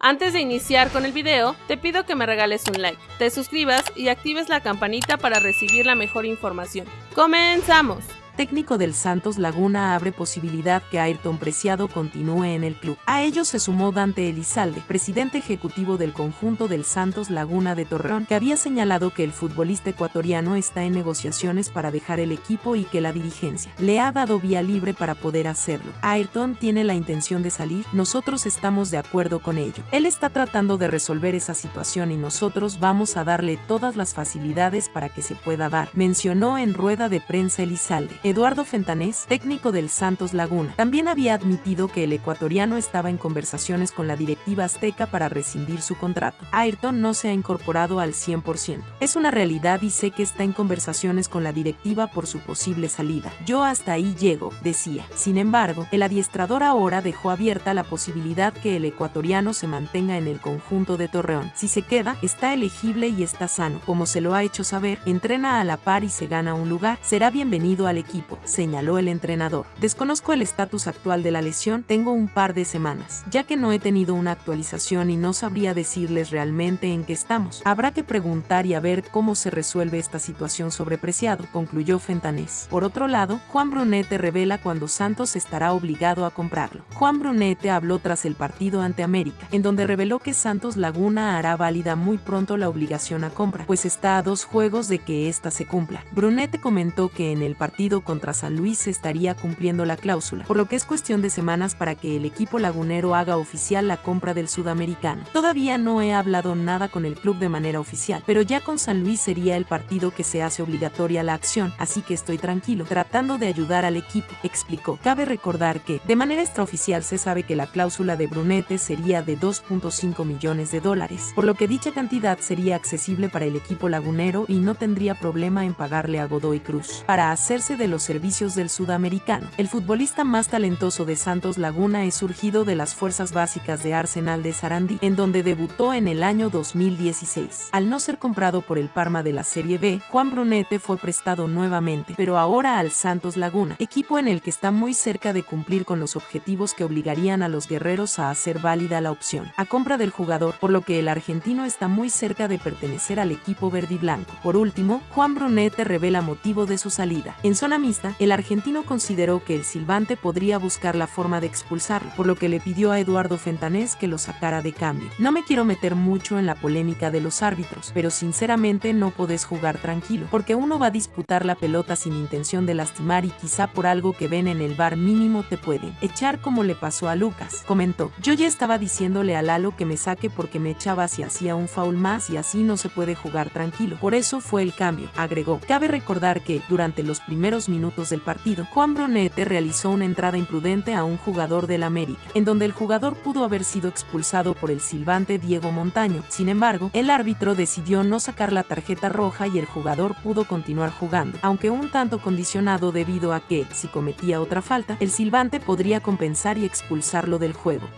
Antes de iniciar con el video, te pido que me regales un like, te suscribas y actives la campanita para recibir la mejor información. ¡Comenzamos! Técnico del Santos Laguna abre posibilidad que Ayrton Preciado continúe en el club. A ello se sumó Dante Elizalde, presidente ejecutivo del conjunto del Santos Laguna de Torreón, que había señalado que el futbolista ecuatoriano está en negociaciones para dejar el equipo y que la dirigencia le ha dado vía libre para poder hacerlo. Ayrton tiene la intención de salir, nosotros estamos de acuerdo con ello. Él está tratando de resolver esa situación y nosotros vamos a darle todas las facilidades para que se pueda dar, mencionó en rueda de prensa Elizalde. Eduardo Fentanés, técnico del Santos Laguna, también había admitido que el ecuatoriano estaba en conversaciones con la directiva azteca para rescindir su contrato. Ayrton no se ha incorporado al 100%. Es una realidad y sé que está en conversaciones con la directiva por su posible salida. Yo hasta ahí llego, decía. Sin embargo, el adiestrador ahora dejó abierta la posibilidad que el ecuatoriano se mantenga en el conjunto de Torreón. Si se queda, está elegible y está sano. Como se lo ha hecho saber, entrena a la par y se gana un lugar. Será bienvenido al equipo señaló el entrenador. Desconozco el estatus actual de la lesión, tengo un par de semanas, ya que no he tenido una actualización y no sabría decirles realmente en qué estamos. Habrá que preguntar y a ver cómo se resuelve esta situación sobrepreciado, concluyó Fentanés. Por otro lado, Juan Brunete revela cuando Santos estará obligado a comprarlo. Juan Brunete habló tras el partido ante América, en donde reveló que Santos Laguna hará válida muy pronto la obligación a compra, pues está a dos juegos de que ésta se cumpla. Brunete comentó que en el partido contra San Luis se estaría cumpliendo la cláusula, por lo que es cuestión de semanas para que el equipo lagunero haga oficial la compra del sudamericano. Todavía no he hablado nada con el club de manera oficial, pero ya con San Luis sería el partido que se hace obligatoria la acción, así que estoy tranquilo, tratando de ayudar al equipo, explicó. Cabe recordar que, de manera extraoficial se sabe que la cláusula de Brunete sería de 2.5 millones de dólares, por lo que dicha cantidad sería accesible para el equipo lagunero y no tendría problema en pagarle a Godoy Cruz. Para hacerse de los servicios del sudamericano. El futbolista más talentoso de Santos Laguna es surgido de las fuerzas básicas de Arsenal de Sarandí, en donde debutó en el año 2016. Al no ser comprado por el Parma de la Serie B, Juan Brunete fue prestado nuevamente, pero ahora al Santos Laguna, equipo en el que está muy cerca de cumplir con los objetivos que obligarían a los guerreros a hacer válida la opción a compra del jugador, por lo que el argentino está muy cerca de pertenecer al equipo verde y blanco. Por último, Juan Brunete revela motivo de su salida. En zona el argentino consideró que el silbante podría buscar la forma de expulsarlo, por lo que le pidió a Eduardo Fentanés que lo sacara de cambio. No me quiero meter mucho en la polémica de los árbitros, pero sinceramente no podés jugar tranquilo, porque uno va a disputar la pelota sin intención de lastimar y quizá por algo que ven en el bar mínimo te pueden echar como le pasó a Lucas, comentó. Yo ya estaba diciéndole a Lalo que me saque porque me echaba si hacía un foul más y así no se puede jugar tranquilo. Por eso fue el cambio, agregó. Cabe recordar que, durante los primeros minutos del partido, Juan Brunete realizó una entrada imprudente a un jugador del América, en donde el jugador pudo haber sido expulsado por el silbante Diego Montaño. Sin embargo, el árbitro decidió no sacar la tarjeta roja y el jugador pudo continuar jugando, aunque un tanto condicionado debido a que, si cometía otra falta, el silbante podría compensar y expulsarlo del juego.